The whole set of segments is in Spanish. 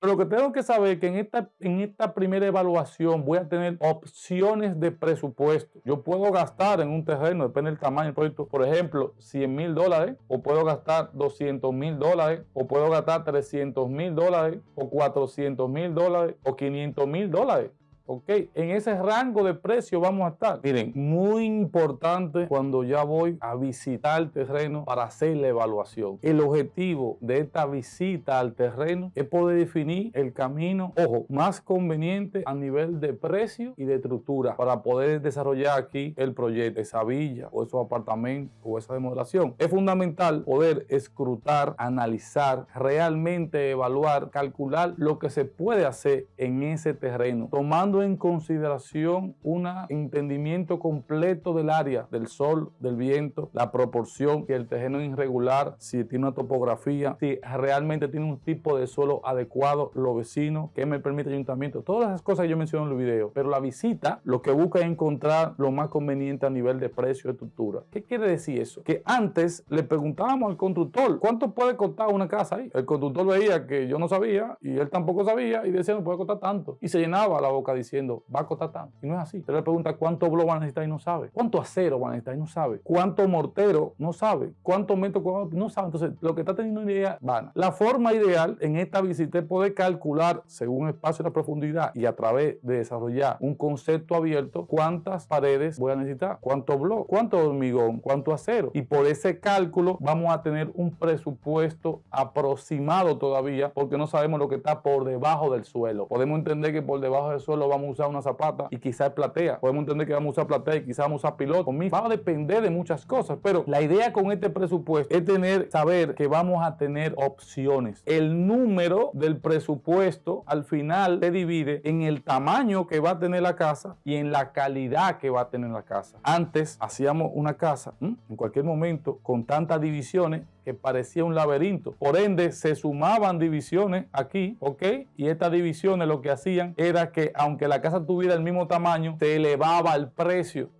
Pero lo que tengo que saber es que en esta, en esta primera evaluación voy a tener opciones de presupuesto. Yo puedo gastar en un terreno, depende del tamaño del proyecto, por ejemplo, 100 mil dólares, o puedo gastar 200 mil dólares, o puedo gastar 300 mil dólares, o 400 mil dólares, o 500 mil dólares. ¿Ok? En ese rango de precio vamos a estar. Miren, muy importante cuando ya voy a visitar el terreno para hacer la evaluación. El objetivo de esta visita al terreno es poder definir el camino, ojo, más conveniente a nivel de precio y de estructura para poder desarrollar aquí el proyecto, esa villa o esos apartamentos o esa demodelación. Es fundamental poder escrutar, analizar, realmente evaluar, calcular lo que se puede hacer en ese terreno, tomando en consideración un entendimiento completo del área, del sol, del viento, la proporción, si el terreno es irregular, si tiene una topografía, si realmente tiene un tipo de suelo adecuado, los vecinos, que me permite el ayuntamiento, todas esas cosas que yo menciono en el video. Pero la visita lo que busca es encontrar lo más conveniente a nivel de precio y estructura. ¿Qué quiere decir eso? Que antes le preguntábamos al constructor, ¿cuánto puede costar una casa ahí? El constructor veía que yo no sabía y él tampoco sabía y decía, no puede costar tanto. Y se llenaba la boca diciendo, diciendo, costar tanto. Y no es así. Usted le pregunta cuánto blog va a necesitar y no sabe. ¿Cuánto acero va a necesitar y no sabe? ¿Cuánto mortero? No sabe. ¿Cuántos metros cuadrados? No sabe. Entonces, lo que está teniendo una idea van. La forma ideal en esta visita es poder calcular según el espacio y la profundidad y a través de desarrollar un concepto abierto cuántas paredes voy a necesitar, cuánto blog, cuánto hormigón, cuánto acero. Y por ese cálculo vamos a tener un presupuesto aproximado todavía porque no sabemos lo que está por debajo del suelo. Podemos entender que por debajo del suelo vamos usar una zapata y quizás platea. Podemos entender que vamos a usar platea y quizás vamos a usar piloto. Va a depender de muchas cosas, pero la idea con este presupuesto es tener, saber que vamos a tener opciones. El número del presupuesto al final se divide en el tamaño que va a tener la casa y en la calidad que va a tener la casa. Antes hacíamos una casa en cualquier momento con tantas divisiones que parecía un laberinto. Por ende, se sumaban divisiones aquí, ¿ok? Y estas divisiones lo que hacían era que aunque la casa tuviera el mismo tamaño, se elevaba el precio,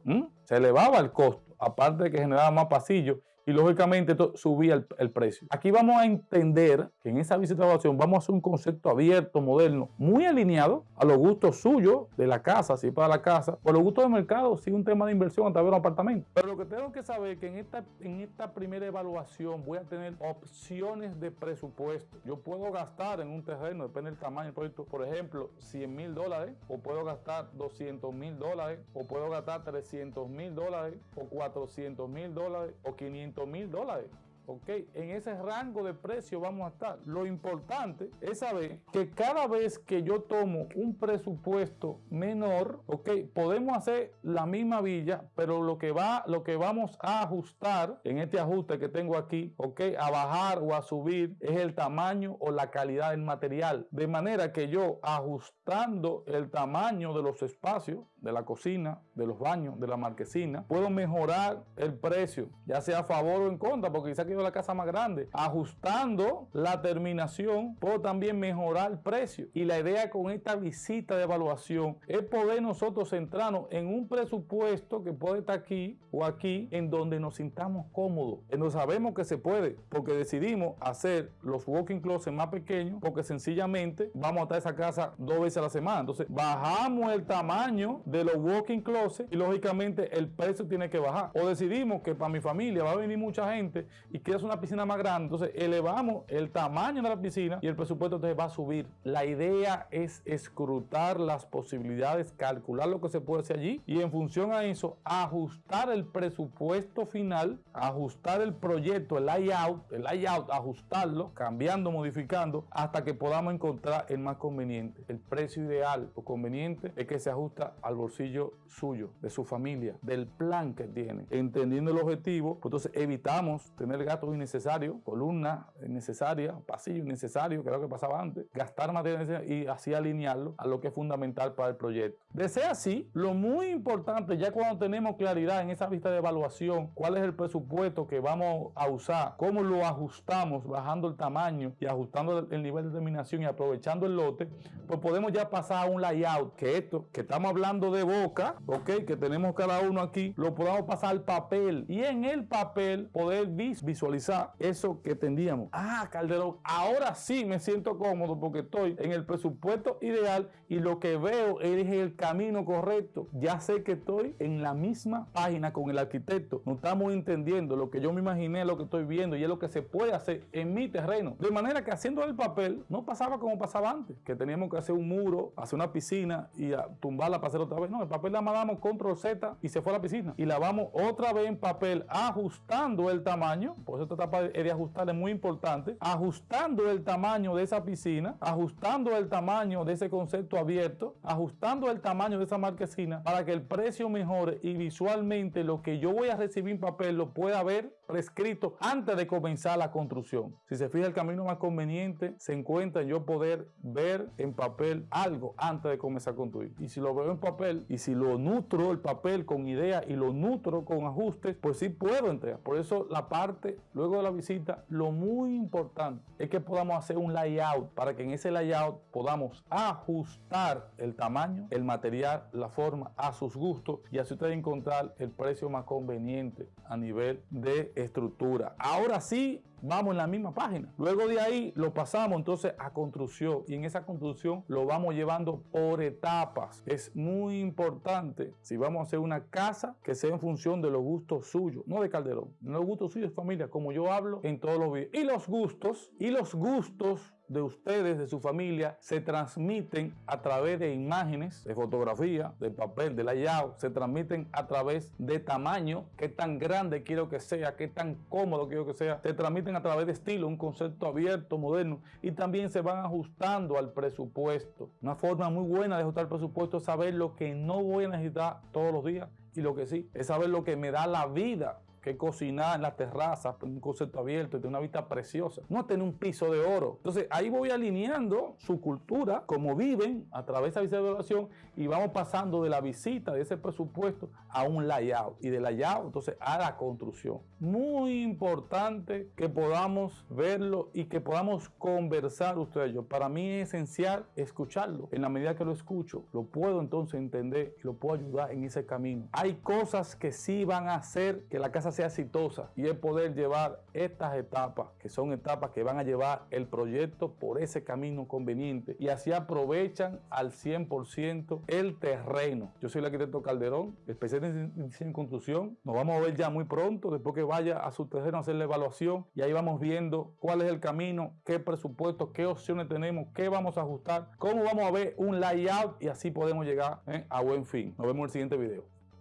se elevaba el costo, aparte de que generaba más pasillos y lógicamente subía el, precio. Aquí vamos a entender que en esa visita de evaluación vamos a hacer un concepto abierto, moderno, muy alineado a los gustos suyos de la casa, si para la casa, por los gustos del mercado, si un tema de inversión a través de un apartamento. Pero lo que tengo que saber es que en esta, en esta primera evaluación voy a tener opciones de presupuesto. Yo puedo gastar en un terreno, depende del tamaño del proyecto, por ejemplo, 100 mil dólares, o puedo gastar 200 mil dólares, o puedo gastar 300 mil dólares, o 400 mil dólares, o 500 mil dólares. ¿Ok? En ese rango de precio vamos a estar. Lo importante es saber que cada vez que yo tomo un presupuesto menor, ¿ok? Podemos hacer la misma villa, pero lo que, va, lo que vamos a ajustar en este ajuste que tengo aquí, ¿ok? A bajar o a subir es el tamaño o la calidad del material. De manera que yo ajustando el tamaño de los espacios, de la cocina, de los baños, de la marquesina, puedo mejorar el precio, ya sea a favor o en contra, porque quizá la casa más grande. Ajustando la terminación, puedo también mejorar el precio. Y la idea con esta visita de evaluación es poder nosotros centrarnos en un presupuesto que puede estar aquí o aquí, en donde nos sintamos cómodos, en donde sabemos que se puede, porque decidimos hacer los walking closet más pequeños, porque sencillamente vamos a estar esa casa dos veces a la semana. Entonces, bajamos el tamaño de los walking closet y lógicamente el precio tiene que bajar. O decidimos que para mi familia va a venir mucha gente y quieres una piscina más grande, entonces elevamos el tamaño de la piscina y el presupuesto entonces va a subir. La idea es escrutar las posibilidades, calcular lo que se puede hacer allí y en función a eso ajustar el presupuesto final, ajustar el proyecto, el layout, el layout, ajustarlo, cambiando, modificando hasta que podamos encontrar el más conveniente. El precio ideal o conveniente es que se ajusta al bolsillo suyo, de su familia, del plan que tiene. Entendiendo el objetivo, pues entonces evitamos tener gastos innecesarios, columnas innecesarias, pasillos innecesarios, que era lo que pasaba antes, gastar material y así alinearlo a lo que es fundamental para el proyecto. De ser así, lo muy importante, ya cuando tenemos claridad en esa vista de evaluación, cuál es el presupuesto que vamos a usar, cómo lo ajustamos, bajando el tamaño y ajustando el nivel de terminación y aprovechando el lote, pues podemos ya pasar a un layout, que esto que estamos hablando de boca, ok, que tenemos cada uno aquí, lo podamos pasar al papel y en el papel poder visualizar visualizar eso que tendríamos. Ah, Calderón, ahora sí me siento cómodo porque estoy en el presupuesto ideal y lo que veo es el camino correcto. Ya sé que estoy en la misma página con el arquitecto. No estamos entendiendo lo que yo me imaginé, lo que estoy viendo y es lo que se puede hacer en mi terreno. De manera que haciendo el papel no pasaba como pasaba antes, que teníamos que hacer un muro, hacer una piscina y tumbarla para hacer otra vez. No, el papel la mandamos control Z y se fue a la piscina. Y la vamos otra vez en papel ajustando el tamaño. Por eso esta etapa de ajustar es muy importante. Ajustando el tamaño de esa piscina, ajustando el tamaño de ese concepto abierto, ajustando el tamaño de esa marquesina para que el precio mejore y visualmente lo que yo voy a recibir en papel lo pueda ver prescrito antes de comenzar la construcción. Si se fija el camino más conveniente se encuentra en yo poder ver en papel algo antes de comenzar a construir. Y si lo veo en papel y si lo nutro el papel con ideas y lo nutro con ajustes, pues sí puedo entregar. Por eso la parte luego de la visita, lo muy importante es que podamos hacer un layout para que en ese layout podamos ajustar el tamaño, el material, la forma a sus gustos y así usted encontrar el precio más conveniente a nivel de estructura. Ahora sí, vamos en la misma página. Luego de ahí lo pasamos entonces a construcción y en esa construcción lo vamos llevando por etapas. Es muy importante si vamos a hacer una casa que sea en función de los gustos suyos, no de Calderón, los gustos suyos familia, como yo hablo en todos los videos. Y los gustos, y los gustos de ustedes, de su familia, se transmiten a través de imágenes, de fotografía, de papel, de layout, se transmiten a través de tamaño, qué tan grande quiero que sea, qué tan cómodo quiero que sea, se transmiten a través de estilo, un concepto abierto, moderno, y también se van ajustando al presupuesto. Una forma muy buena de ajustar el presupuesto es saber lo que no voy a necesitar todos los días y lo que sí, es saber lo que me da la vida que cocinar en la terraza, un concepto abierto y de una vista preciosa. No tener un piso de oro. Entonces ahí voy alineando su cultura, como viven a través de esa evaluación y vamos pasando de la visita de ese presupuesto a un layout y de layout entonces a la construcción. Muy importante que podamos verlo y que podamos conversar ustedes yo. Para mí es esencial escucharlo. En la medida que lo escucho, lo puedo entonces entender y lo puedo ayudar en ese camino. Hay cosas que sí van a hacer que la casa sea exitosa y es poder llevar estas etapas, que son etapas que van a llevar el proyecto por ese camino conveniente y así aprovechan al 100% el terreno. Yo soy el arquitecto Calderón, especialista en construcción. Nos vamos a ver ya muy pronto, después que vaya a su terreno a hacer la evaluación y ahí vamos viendo cuál es el camino, qué presupuesto, qué opciones tenemos, qué vamos a ajustar, cómo vamos a ver un layout y así podemos llegar ¿eh? a buen fin. Nos vemos en el siguiente video.